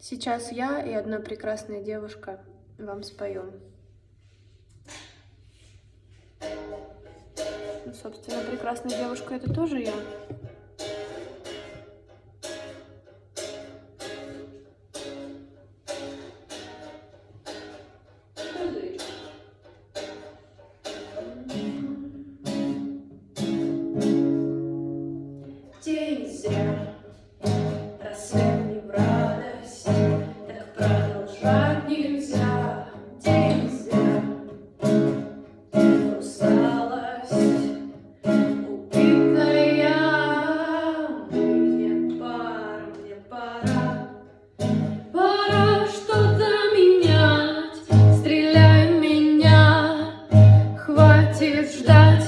Сейчас я и одна прекрасная девушка вам споем. Ну, собственно, прекрасная девушка — это тоже я. хватит ждать.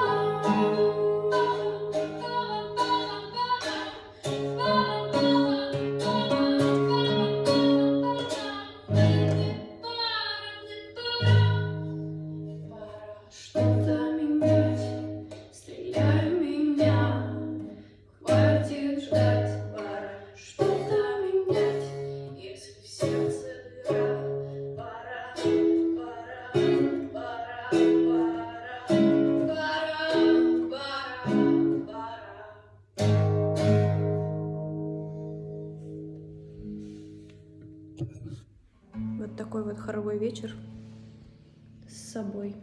Вот такой вот хоровой вечер с собой.